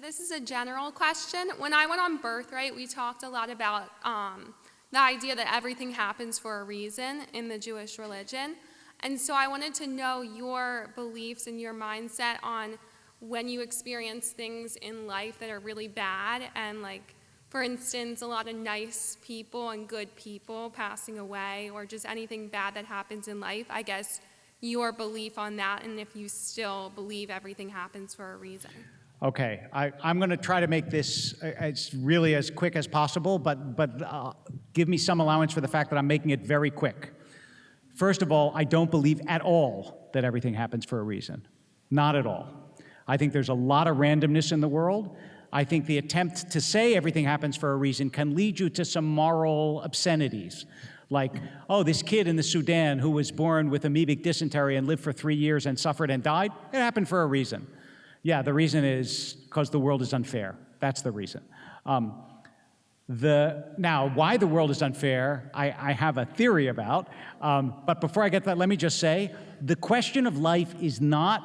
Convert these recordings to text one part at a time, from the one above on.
This is a general question. When I went on Birthright, we talked a lot about um, the idea that everything happens for a reason in the Jewish religion. And so I wanted to know your beliefs and your mindset on when you experience things in life that are really bad and like for instance a lot of nice people and good people passing away or just anything bad that happens in life i guess your belief on that and if you still believe everything happens for a reason Okay, I, I'm going to try to make this uh, as really as quick as possible, but, but uh, give me some allowance for the fact that I'm making it very quick. First of all, I don't believe at all that everything happens for a reason. Not at all. I think there's a lot of randomness in the world. I think the attempt to say everything happens for a reason can lead you to some moral obscenities. Like, oh, this kid in the Sudan who was born with amoebic dysentery and lived for three years and suffered and died, it happened for a reason. Yeah, the reason is because the world is unfair. That's the reason. Um, the, now, why the world is unfair, I, I have a theory about. Um, but before I get that, let me just say, the question of life is not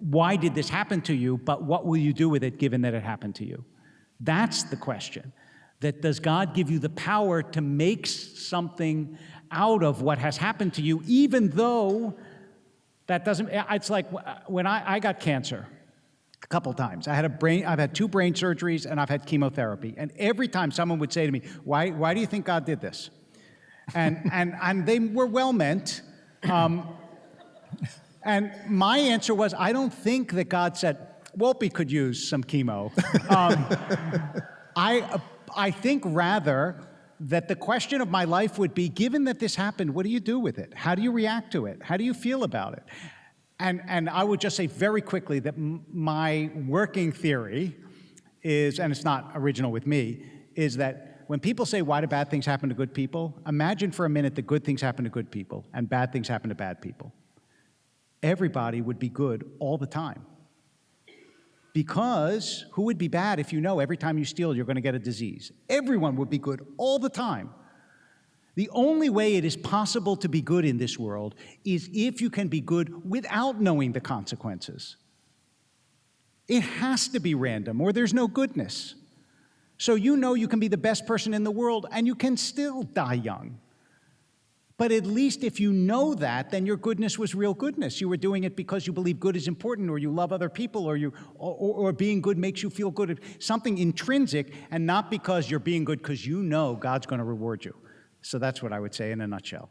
why did this happen to you, but what will you do with it given that it happened to you? That's the question. That does God give you the power to make something out of what has happened to you, even though that doesn't, it's like when I, I got cancer, a couple times. I had a brain, I've had two brain surgeries and I've had chemotherapy. And every time someone would say to me, why, why do you think God did this? And, and, and they were well meant. Um, and my answer was, I don't think that God said, Wolpe could use some chemo. Um, I, I think rather that the question of my life would be, given that this happened, what do you do with it? How do you react to it? How do you feel about it? And, and I would just say very quickly that my working theory is, and it's not original with me, is that when people say, why do bad things happen to good people? Imagine for a minute that good things happen to good people and bad things happen to bad people. Everybody would be good all the time. Because who would be bad if you know every time you steal you're going to get a disease? Everyone would be good all the time. The only way it is possible to be good in this world is if you can be good without knowing the consequences. It has to be random or there's no goodness. So you know you can be the best person in the world and you can still die young. But at least if you know that, then your goodness was real goodness. You were doing it because you believe good is important or you love other people or, you, or, or being good makes you feel good. Something intrinsic and not because you're being good because you know God's going to reward you. So that's what I would say in a nutshell.